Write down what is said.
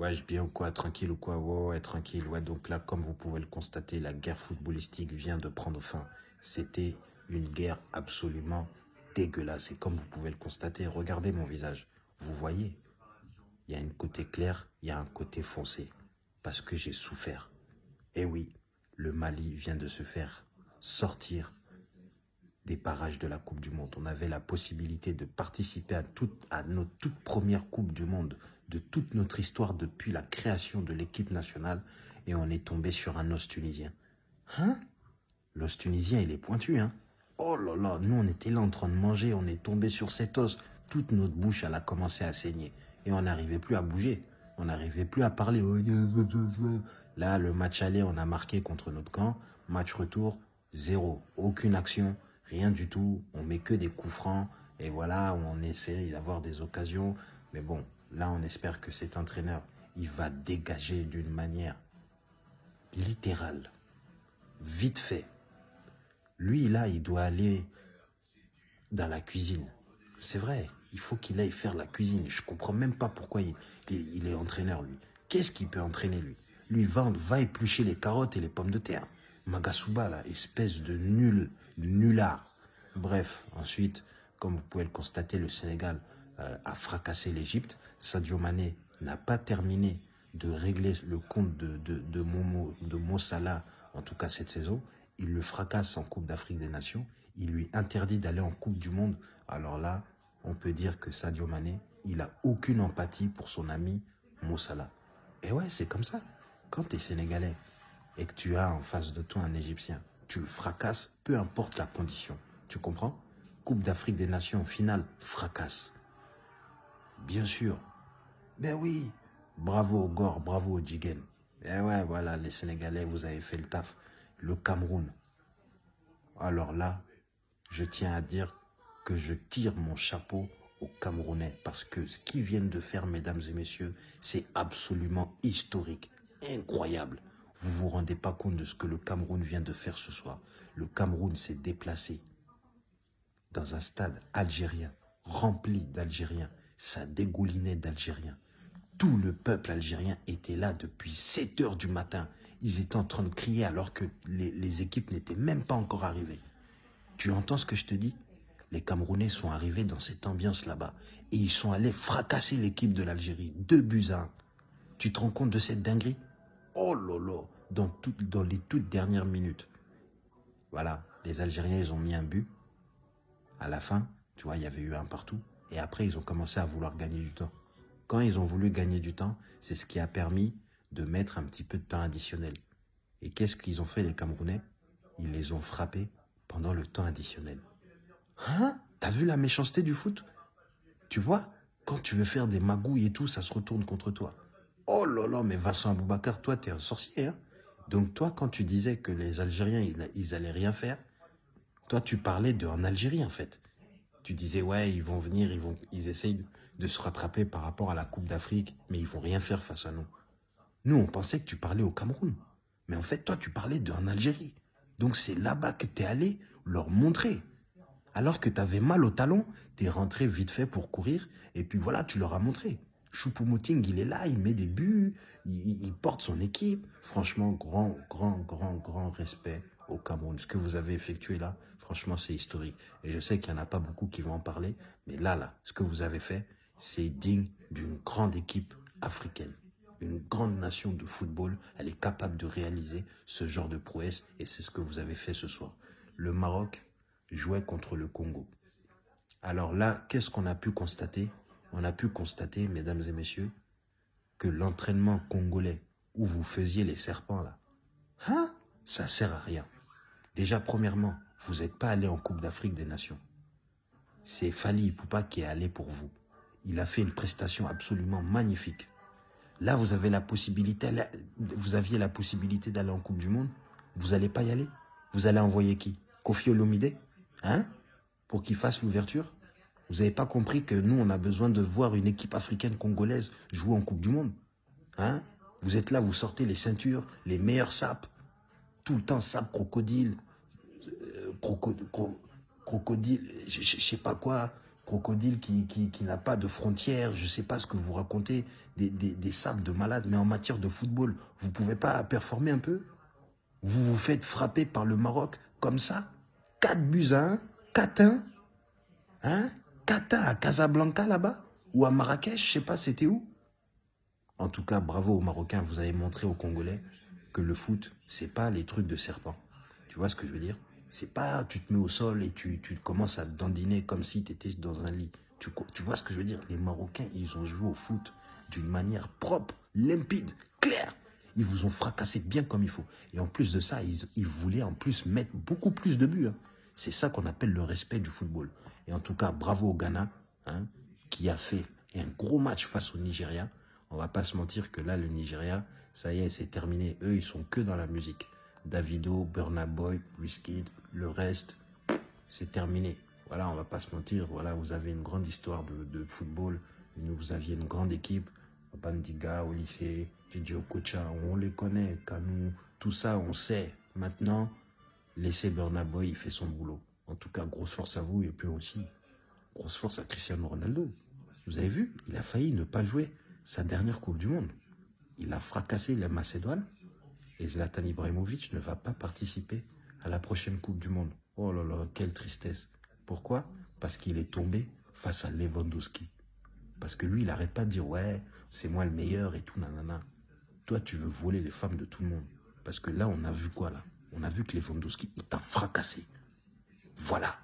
Ouais, je bien ou quoi, tranquille ou quoi, ouais, ouais, tranquille. Ouais, donc là, comme vous pouvez le constater, la guerre footballistique vient de prendre fin. C'était une guerre absolument dégueulasse. Et comme vous pouvez le constater, regardez mon visage. Vous voyez, il y a un côté clair, il y a un côté foncé. Parce que j'ai souffert. Et oui, le Mali vient de se faire sortir des parages de la Coupe du Monde. On avait la possibilité de participer à, à notre toute première Coupe du Monde de toute notre histoire depuis la création de l'équipe nationale et on est tombé sur un os tunisien. Hein? L'os tunisien, il est pointu, hein? Oh là là, nous on était là en train de manger, on est tombé sur cet os, toute notre bouche, elle a commencé à saigner et on n'arrivait plus à bouger. On n'arrivait plus à parler. Là, le match aller, on a marqué contre notre camp. Match retour, zéro. Aucune action, rien du tout. On met que des coups francs. Et voilà, on essaie d'avoir des occasions. Mais bon, là, on espère que cet entraîneur, il va dégager d'une manière littérale, vite fait. Lui, là, il doit aller dans la cuisine. C'est vrai, il faut qu'il aille faire la cuisine. Je comprends même pas pourquoi il, est entraîneur, lui. Qu'est-ce qu'il peut entraîner, lui? Lui, va, va éplucher les carottes et les pommes de terre. Magasuba, là, espèce de nul, nullard. Bref, ensuite, comme vous pouvez le constater, le Sénégal euh, a fracassé l'Égypte. Sadio Mané n'a pas terminé de régler le compte de, de, Momo, de en tout cas cette saison. Il le fracasse en Coupe d'Afrique des Nations. Il lui interdit d'aller en Coupe du Monde. Alors là, on peut dire que Sadio Mané, il a aucune empathie pour son ami Mossala. Et ouais, c'est comme ça. Quand tu es sénégalais et que tu as en face de toi un Égyptien, tu le fracasses, peu importe la condition. Tu comprends? Coupe d'Afrique des Nations, finale, fracasse. Bien sûr. Ben oui. Bravo au Gore, bravo au Jigen. Eh ouais, voilà, les Sénégalais, vous avez fait le taf. Le Cameroun. Alors là, je tiens à dire que je tire mon chapeau aux Camerounais parce que ce qu'ils viennent de faire, mesdames et messieurs, c'est absolument historique, incroyable. Vous vous rendez pas compte de ce que le Cameroun vient de faire ce soir. Le Cameroun s'est déplacé dans un stade algérien, rempli d'Algériens. Ça dégoulinait d'Algériens. Tout le peuple algérien était là depuis 7 heures du matin. Ils étaient en train de crier alors que les, les équipes n'étaient même pas encore arrivées. Tu entends ce que je te dis? Les Camerounais sont arrivés dans cette ambiance là-bas. Et ils sont allés fracasser l'équipe de l'Algérie. Deux buts à un. Tu te rends compte de cette dinguerie? Oh lolo dans, dans les toutes dernières minutes. Voilà, les Algériens, ils ont mis un but. À la fin, tu vois, il y avait eu un partout. Et après, ils ont commencé à vouloir gagner du temps. Quand ils ont voulu gagner du temps, c'est ce qui a permis de mettre un petit peu de temps additionnel. Et qu'est-ce qu'ils ont fait, les Camerounais? Ils les ont frappés pendant le temps additionnel. Hein? T'as vu la méchanceté du foot? Tu vois Quand tu veux faire des magouilles et tout, ça se retourne contre toi. Oh là là, mais Vincent Aboubacar, toi, t'es un sorcier. Hein Donc toi, quand tu disais que les Algériens, ils, allaient rien faire, toi, tu parlais d'un Algérie, en fait. Tu disais, ouais, ils vont venir, ils, vont, ils essayent de se rattraper par rapport à la Coupe d'Afrique, mais ils vont rien faire face à nous. Nous, on pensait que tu parlais au Cameroun. Mais en fait, toi, tu parlais d'un Algérie. Donc c'est là-bas que tu es allé leur montrer. Alors que tu avais mal au talon, tu es rentré vite fait pour courir, et puis voilà, tu leur as montré. Choupo-Moting, il est là, il met des buts, il, porte son équipe. Franchement, grand, grand, grand, grand respect au Cameroun. Ce que vous avez effectué là, franchement, c'est historique. Et je sais qu'il n'y en a pas beaucoup qui vont en parler, mais là, là, ce que vous avez fait, c'est digne d'une grande équipe africaine. Une grande nation de football, elle est capable de réaliser ce genre de prouesse, et c'est ce que vous avez fait ce soir. Le Maroc, jouait contre le Congo. Alors là, qu'est-ce qu'on a pu constater? On a pu constater, mesdames et messieurs, que l'entraînement congolais où vous faisiez les serpents là, hein ça sert à rien. Déjà, premièrement, vous n'êtes pas allé en Coupe d'Afrique des Nations. C'est Fali Poupa qui est allé pour vous. Il a fait une prestation absolument magnifique. Là, vous avez la possibilité, vous aviez la possibilité d'aller en Coupe du Monde. Vous n'allez pas y aller? Vous allez envoyer qui? Kofi Olomide Hein Pour qu'il fasse l'ouverture? Vous n'avez pas compris que nous, on a besoin de voir une équipe africaine congolaise jouer en Coupe du Monde Hein? Vous êtes là, vous sortez les ceintures, les meilleurs sapes. Tout le temps, sap, crocodile, euh, crocodile, je sais pas quoi, crocodile qui, qui, n'a pas de frontières, je ne sais pas ce que vous racontez, des, des, des sables de malades, mais en matière de football, vous ne pouvez pas performer un peu? Vous vous faites frapper par le Maroc comme ça? 4 buts à 1, 4 1, hein? 4 à Casablanca là-bas? Ou à Marrakech, je sais pas, c'était où? En tout cas, bravo aux Marocains, vous avez montré aux Congolais que le foot, c'est pas les trucs de serpent. Tu vois ce que je veux dire? C'est pas tu te mets au sol et tu, tu commences à dandiner comme si tu étais dans un lit. Tu, tu vois ce que je veux dire? Les Marocains, ils ont joué au foot d'une manière propre, limpide, claire. Ils vous ont fracassé bien comme il faut. Et en plus de ça, ils, ils voulaient en plus mettre beaucoup plus de buts. Hein. C'est ça qu'on appelle le respect du football. Et en tout cas, bravo au Ghana, hein, qui a fait un gros match face au Nigeria. On va pas se mentir que là, le Nigeria, ça y est, c'est terminé. Eux, ils sont que dans la musique. Davido, Burna Boy, Wizkid, le reste, c'est terminé. Voilà, on va pas se mentir. Voilà, vous avez une grande histoire de, football. Vous aviez une grande équipe. Bandiga au lycée, Gigi Okocha, on les connaît. Kanou, tout ça, on sait. Maintenant, laissez Burna Boy, il son boulot. En tout cas, grosse force à vous et puis aussi, grosse force à Cristiano Ronaldo. Vous avez vu, il a failli ne pas jouer sa dernière Coupe du Monde. Il a fracassé la Macédoine et Zlatan Ibrahimovic ne va pas participer à la prochaine Coupe du Monde. Oh là là, quelle tristesse. Pourquoi? Parce qu'il est tombé face à Lewandowski. Parce que lui, il n'arrête pas de dire « Ouais, c'est moi le meilleur et tout, nanana ». Toi, tu veux voler les femmes de tout le monde. Parce que là, on a vu quoi, là? On a vu que Lewandowski, il t'a fracassé. Voilà.